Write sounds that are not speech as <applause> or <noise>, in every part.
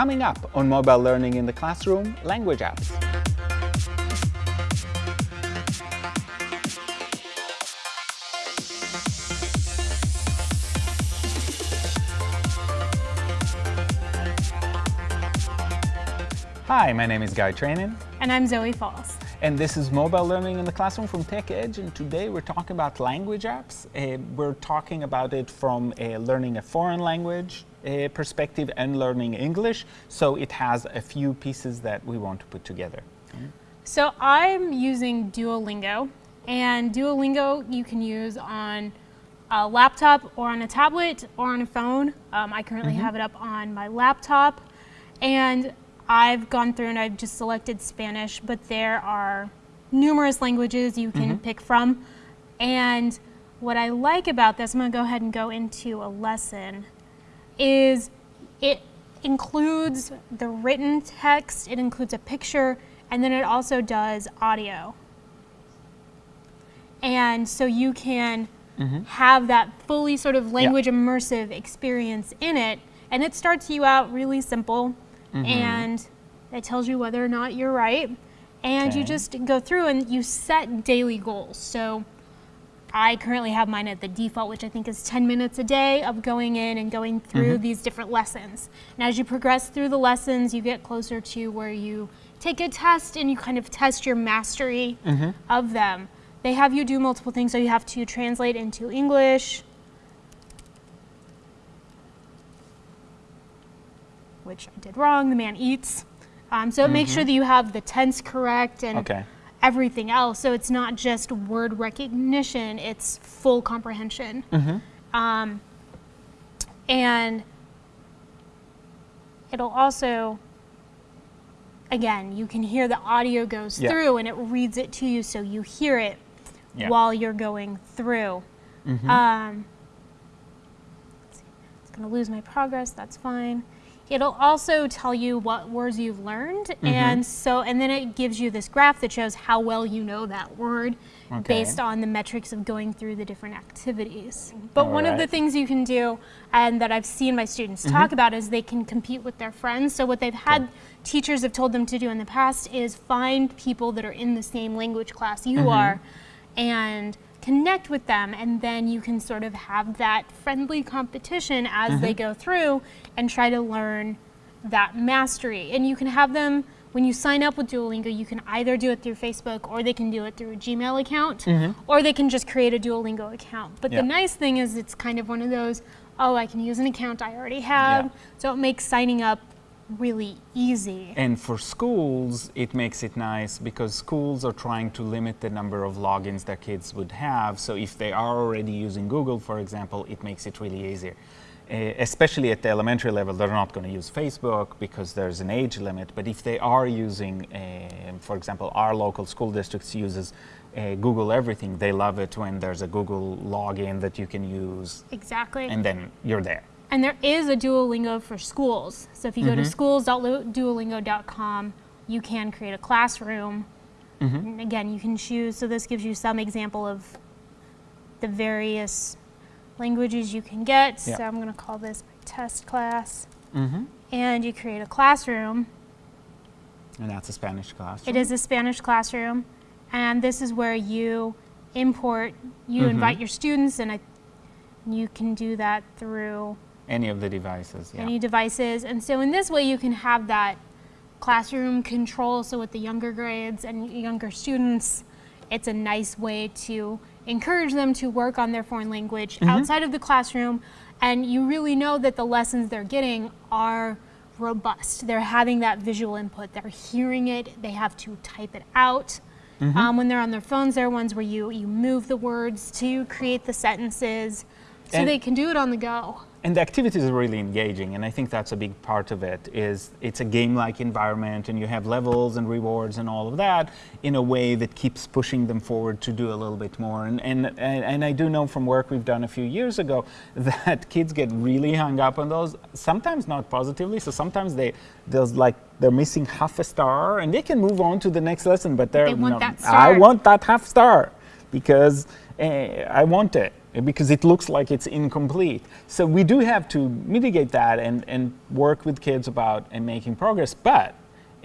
Coming up on Mobile Learning in the Classroom, language apps. Hi, my name is Guy Trainin. And I'm Zoe Falls. And this is Mobile Learning in the Classroom from TechEdge, and today we're talking about language apps. Uh, we're talking about it from uh, learning a foreign language uh, perspective and learning English, so it has a few pieces that we want to put together. So I'm using Duolingo, and Duolingo you can use on a laptop or on a tablet or on a phone. Um, I currently mm -hmm. have it up on my laptop, and I've gone through and I've just selected Spanish, but there are numerous languages you can mm -hmm. pick from. And what I like about this, I'm gonna go ahead and go into a lesson, is it includes the written text, it includes a picture, and then it also does audio. And so you can mm -hmm. have that fully sort of language yeah. immersive experience in it. And it starts you out really simple mm -hmm. and it tells you whether or not you're right. And okay. you just go through and you set daily goals. So I currently have mine at the default, which I think is 10 minutes a day of going in and going through mm -hmm. these different lessons. And as you progress through the lessons, you get closer to where you take a test and you kind of test your mastery mm -hmm. of them. They have you do multiple things, so you have to translate into English, which I did wrong, the man eats. Um, so mm -hmm. make sure that you have the tense correct and okay. Everything else. So it's not just word recognition, it's full comprehension. Mm -hmm. um, and it'll also, again, you can hear the audio goes yeah. through and it reads it to you so you hear it yeah. while you're going through. Mm -hmm. um, it's going to lose my progress, that's fine. It'll also tell you what words you've learned, mm -hmm. and so and then it gives you this graph that shows how well you know that word okay. based on the metrics of going through the different activities. But All one right. of the things you can do, and that I've seen my students mm -hmm. talk about, is they can compete with their friends. So what they've had teachers have told them to do in the past is find people that are in the same language class you mm -hmm. are, and connect with them and then you can sort of have that friendly competition as mm -hmm. they mm-hmm. go through and try to learn that mastery. And you can have them, when you sign up with Duolingo, you can either do it through Facebook or they can do it through a Gmail account mm -hmm. or they can just create a Duolingo account. But yeah. the nice thing is it's kind of one of those, oh, I can use an account I already have. Yeah. So it makes signing up really easy. And for schools, it makes it nice because schools are trying to limit the number of logins that kids would have. So if they are already using Google, for example, it makes it really easier. Uh, especially at the elementary level, they're not going to use Facebook because there's an age limit. But if they are using, uh, for example, our local school districts uses uh, Google Everything, they love it when there's a Google login that you can use. Exactly. And then you're there. And there is a Duolingo for schools. So if you mm -hmm. go to mm-hmm. schools.duolingo.com, you can create a classroom. Mm -hmm. again, you can choose, so this gives you some example of the various languages you can get. Yeah. So I'm going to call this my test class. Mm -hmm. And you create a classroom. And that's a Spanish classroom? It is a Spanish classroom. And this is where you import, you mm-hmm. invite your students, and I, you can do that through any of the devices, yeah. Any devices. And so in this way you can have that classroom control. So with the younger grades and younger students, it's a nice way to encourage them to work on their foreign language mm -hmm. outside of the classroom. And you really know that the lessons they're getting are robust. They're having that visual input. They're hearing it. They have to type it out. Mm -hmm. um, when they're on their phones, there are ones where you, you move the words to create the sentences so and they can do it on the go and the activities are really engaging and I think that's a big part of it is it's a game-like environment and you have levels and rewards and all of that in a way that keeps pushing them forward to do a little bit more and and and, and I do know from work we've done a few years ago <laughs> that kids get really hung up on those sometimes not positively so sometimes they there's like they're missing half a star and they can move on to the next lesson but they're they want you know, that star. I want that half star because uh, I want it because it looks like it's incomplete. So we do have to mitigate that and, and work with kids about and making progress, but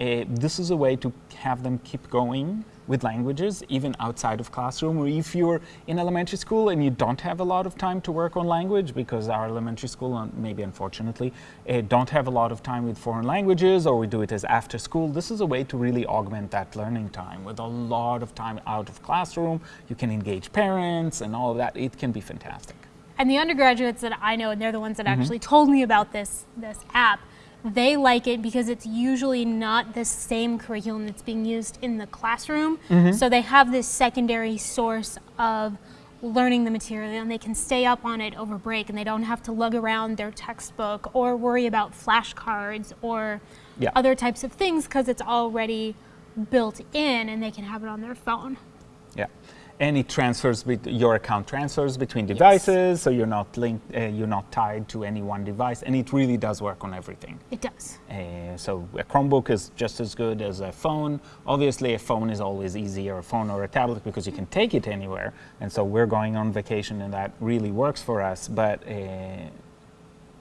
uh, this is a way to have them keep going with languages, even outside of classroom, or if you're in elementary school and you don't have a lot of time to work on language, because our elementary school, maybe unfortunately, uh, don't have a lot of time with foreign languages, or we do it as after school, this is a way to really augment that learning time with a lot of time out of classroom. You can engage parents and all of that. It can be fantastic. And the undergraduates that I know, and they're the ones that mm -hmm. actually told me about this, this app, they like it because it's usually not the same curriculum that's being used in the classroom. Mm -hmm. So they have this secondary source of learning the material and they can stay up on it over break and they don't have to lug around their textbook or worry about flashcards or yeah. other types of things because it's already built in and they can have it on their phone. Yeah and it transfers your account transfers between devices yes. so you're not linked uh, you're not tied to any one device and it really does work on everything it does uh, so a chromebook is just as good as a phone obviously a phone is always easier a phone or a tablet because you can take it anywhere and so we're going on vacation and that really works for us but uh,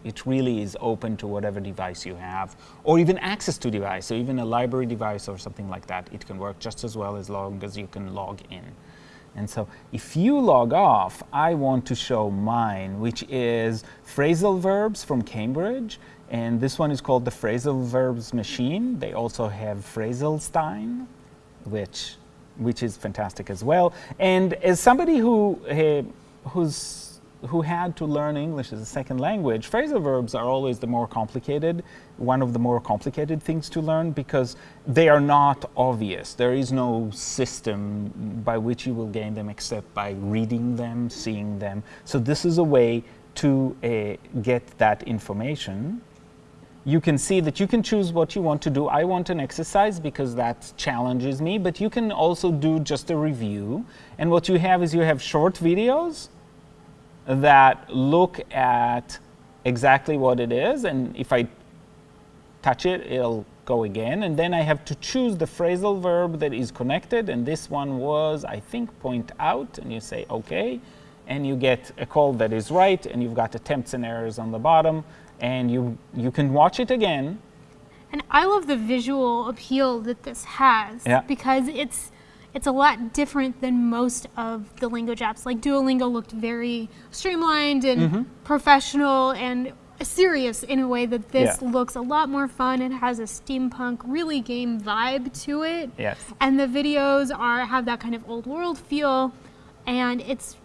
it really is open to whatever device you have, or even access to device. So even a library device or something like that, it can work just as well as long as you can log in. And so if you log off, I want to show mine, which is phrasal verbs from Cambridge. And this one is called the phrasal verbs machine. They also have Phrasalstein, which, which is fantastic as well. And as somebody who, uh, who's who had to learn English as a second language, phrasal verbs are always the more complicated, one of the more complicated things to learn because they are not obvious. There is no system by which you will gain them except by reading them, seeing them. So this is a way to uh, get that information. You can see that you can choose what you want to do. I want an exercise because that challenges me, but you can also do just a review. And what you have is you have short videos that look at exactly what it is. And if I touch it, it'll go again. And then I have to choose the phrasal verb that is connected. And this one was, I think, point out. And you say, OK. And you get a call that is right. And you've got attempts and errors on the bottom. And you, you can watch it again. And I love the visual appeal that this has. Yeah. Because it's it's a lot different than most of the language apps. Like Duolingo looked very streamlined and mm -hmm. professional and serious in a way that this yeah. looks a lot more fun. It has a steampunk, really game vibe to it. Yes. And the videos are have that kind of old world feel, and it's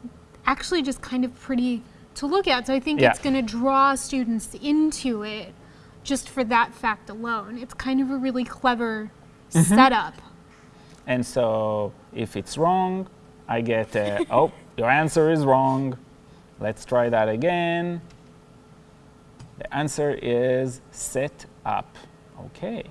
actually just kind of pretty to look at. So I think yeah. it's going to draw students into it just for that fact alone. It's kind of a really clever mm -hmm. setup. And so if it's wrong, I get, a, <laughs> oh, your answer is wrong. Let's try that again. The answer is sit up. Okay.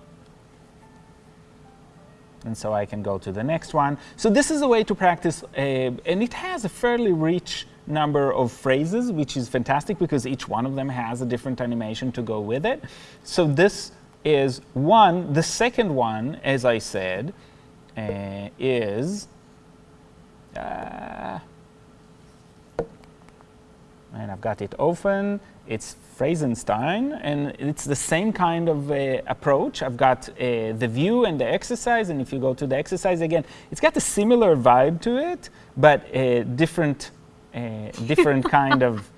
And so I can go to the next one. So this is a way to practice, uh, and it has a fairly rich number of phrases, which is fantastic because each one of them has a different animation to go with it. So this is one. The second one, as I said, uh, is uh, and I've got it open. It's Phrasalstein, and it's the same kind of uh, approach. I've got uh, the view and the exercise, and if you go to the exercise again, it's got a similar vibe to it, but a different, uh, different <laughs> kind of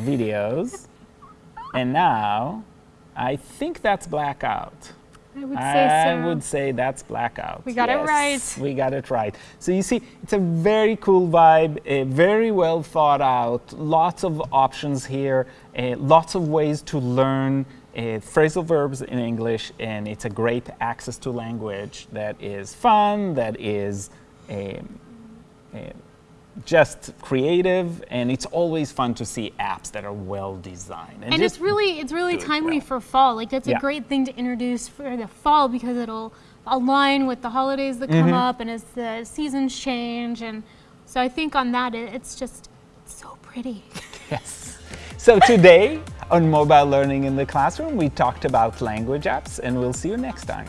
videos. And now, I think that's blackout. I would say I so. would say that's blackout. We got yes, it right. We got it right. So you see, it's a very cool vibe, a very well thought out, lots of options here, uh, lots of ways to learn uh, phrasal verbs in English, and it's a great access to language that is fun, that is um, uh, just creative and it's always fun to see apps that are well designed and, and it's really it's really timely well. for fall like that's yeah. a great thing to introduce for the fall because it'll align with the holidays that come mm -hmm. up and as the seasons change and so i think on that it's just it's so pretty <laughs> yes so today on mobile learning in the classroom we talked about language apps and we'll see you next time